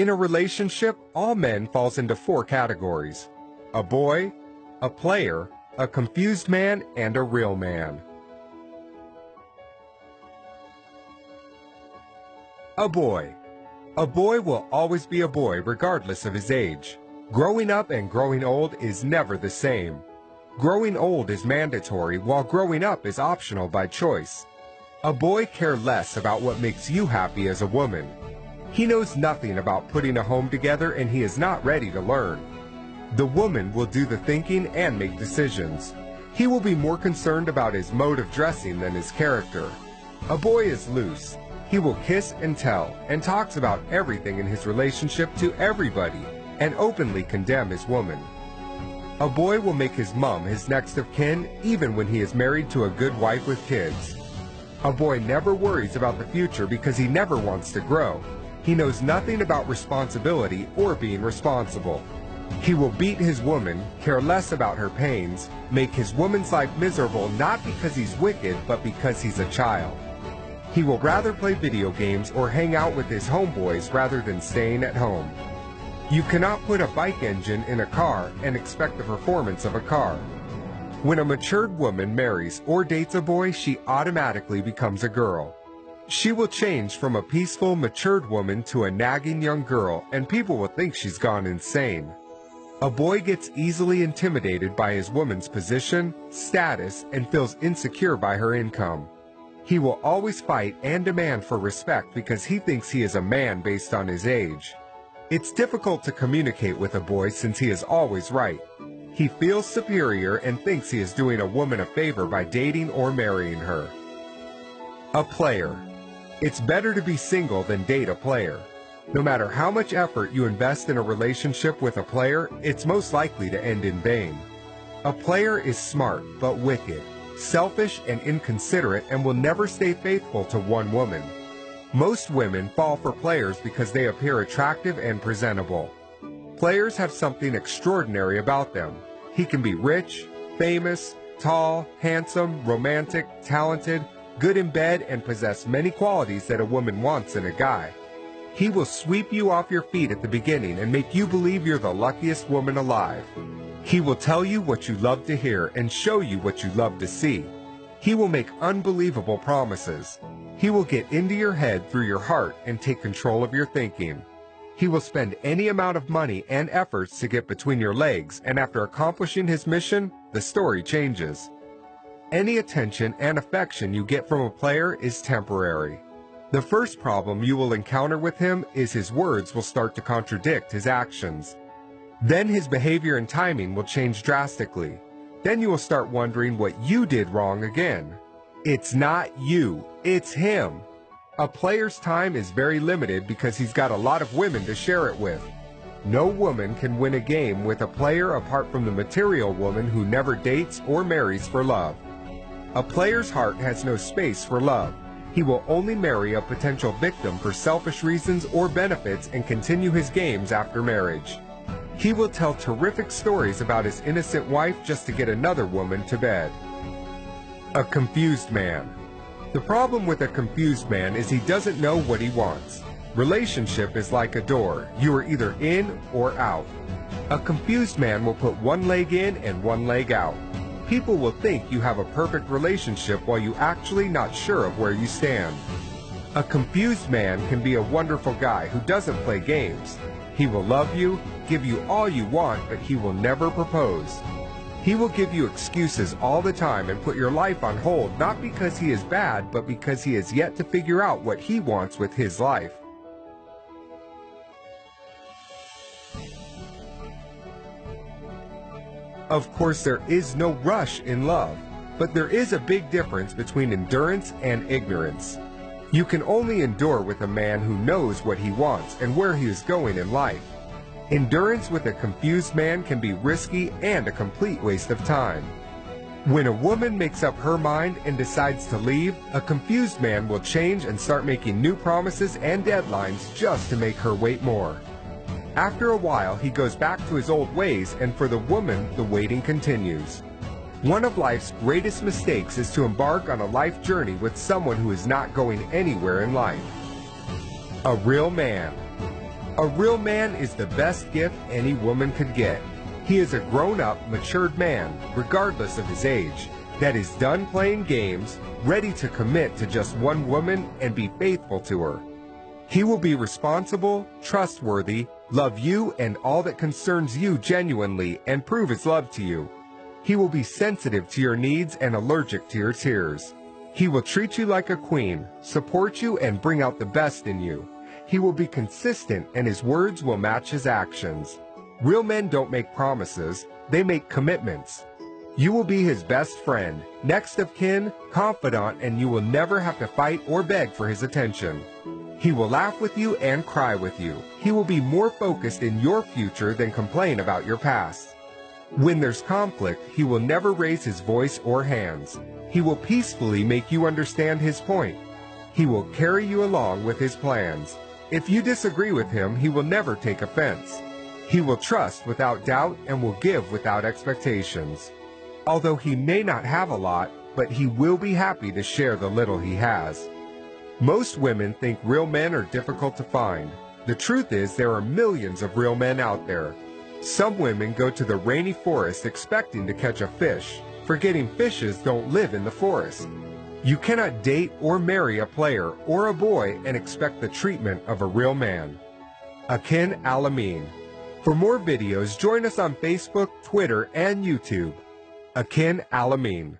In a relationship, all men falls into four categories. A boy, a player, a confused man, and a real man. A boy. A boy will always be a boy regardless of his age. Growing up and growing old is never the same. Growing old is mandatory while growing up is optional by choice. A boy care less about what makes you happy as a woman. He knows nothing about putting a home together and he is not ready to learn. The woman will do the thinking and make decisions. He will be more concerned about his mode of dressing than his character. A boy is loose. He will kiss and tell and talks about everything in his relationship to everybody and openly condemn his woman. A boy will make his mom his next of kin even when he is married to a good wife with kids. A boy never worries about the future because he never wants to grow. He knows nothing about responsibility or being responsible. He will beat his woman, care less about her pains, make his woman's life miserable not because he's wicked, but because he's a child. He will rather play video games or hang out with his homeboys rather than staying at home. You cannot put a bike engine in a car and expect the performance of a car. When a matured woman marries or dates a boy, she automatically becomes a girl. She will change from a peaceful, matured woman to a nagging young girl, and people will think she's gone insane. A boy gets easily intimidated by his woman's position, status, and feels insecure by her income. He will always fight and demand for respect because he thinks he is a man based on his age. It's difficult to communicate with a boy since he is always right. He feels superior and thinks he is doing a woman a favor by dating or marrying her. A player. It's better to be single than date a player. No matter how much effort you invest in a relationship with a player, it's most likely to end in vain. A player is smart but wicked, selfish and inconsiderate and will never stay faithful to one woman. Most women fall for players because they appear attractive and presentable. Players have something extraordinary about them. He can be rich, famous, tall, handsome, romantic, talented, good in bed, and possess many qualities that a woman wants in a guy. He will sweep you off your feet at the beginning and make you believe you're the luckiest woman alive. He will tell you what you love to hear and show you what you love to see. He will make unbelievable promises. He will get into your head through your heart and take control of your thinking. He will spend any amount of money and efforts to get between your legs, and after accomplishing his mission, the story changes. Any attention and affection you get from a player is temporary. The first problem you will encounter with him is his words will start to contradict his actions. Then his behavior and timing will change drastically. Then you will start wondering what you did wrong again. It's not you, it's him. A player's time is very limited because he's got a lot of women to share it with. No woman can win a game with a player apart from the material woman who never dates or marries for love. A player's heart has no space for love. He will only marry a potential victim for selfish reasons or benefits and continue his games after marriage. He will tell terrific stories about his innocent wife just to get another woman to bed. A confused man. The problem with a confused man is he doesn't know what he wants. Relationship is like a door. You are either in or out. A confused man will put one leg in and one leg out. People will think you have a perfect relationship while you actually not sure of where you stand. A confused man can be a wonderful guy who doesn't play games. He will love you, give you all you want, but he will never propose. He will give you excuses all the time and put your life on hold not because he is bad, but because he has yet to figure out what he wants with his life. Of course, there is no rush in love, but there is a big difference between endurance and ignorance. You can only endure with a man who knows what he wants and where he is going in life. Endurance with a confused man can be risky and a complete waste of time. When a woman makes up her mind and decides to leave, a confused man will change and start making new promises and deadlines just to make her wait more. After a while, he goes back to his old ways, and for the woman, the waiting continues. One of life's greatest mistakes is to embark on a life journey with someone who is not going anywhere in life. A real man. A real man is the best gift any woman could get. He is a grown-up, matured man, regardless of his age, that is done playing games, ready to commit to just one woman and be faithful to her. He will be responsible, trustworthy, love you and all that concerns you genuinely, and prove his love to you. He will be sensitive to your needs and allergic to your tears. He will treat you like a queen, support you, and bring out the best in you. He will be consistent, and his words will match his actions. Real men don't make promises, they make commitments. You will be his best friend, next of kin, confidant, and you will never have to fight or beg for his attention. He will laugh with you and cry with you. He will be more focused in your future than complain about your past. When there's conflict, he will never raise his voice or hands. He will peacefully make you understand his point. He will carry you along with his plans. If you disagree with him, he will never take offense. He will trust without doubt and will give without expectations. Although he may not have a lot, but he will be happy to share the little he has. Most women think real men are difficult to find. The truth is there are millions of real men out there. Some women go to the rainy forest expecting to catch a fish, forgetting fishes don't live in the forest. You cannot date or marry a player or a boy and expect the treatment of a real man. Akin Alamin. For more videos, join us on Facebook, Twitter, and YouTube. Akin Alamin.